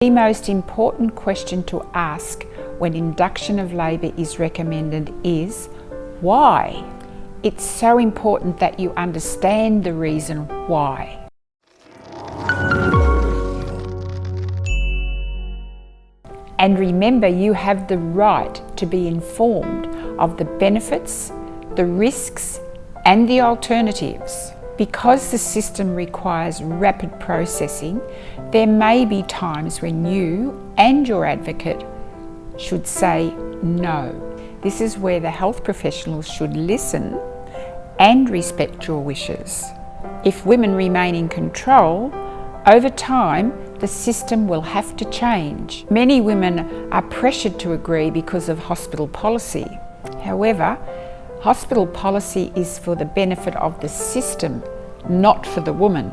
The most important question to ask when induction of labour is recommended is why? It's so important that you understand the reason why. And remember you have the right to be informed of the benefits, the risks and the alternatives. Because the system requires rapid processing, there may be times when you and your advocate should say no. This is where the health professionals should listen and respect your wishes. If women remain in control, over time the system will have to change. Many women are pressured to agree because of hospital policy. However, Hospital policy is for the benefit of the system, not for the woman.